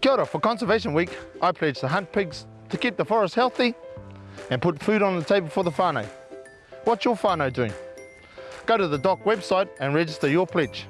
Kia ora, for Conservation Week, I pledge to hunt pigs to keep the forest healthy and put food on the table for the whānau. What's your whānau doing? Go to the DOC website and register your pledge.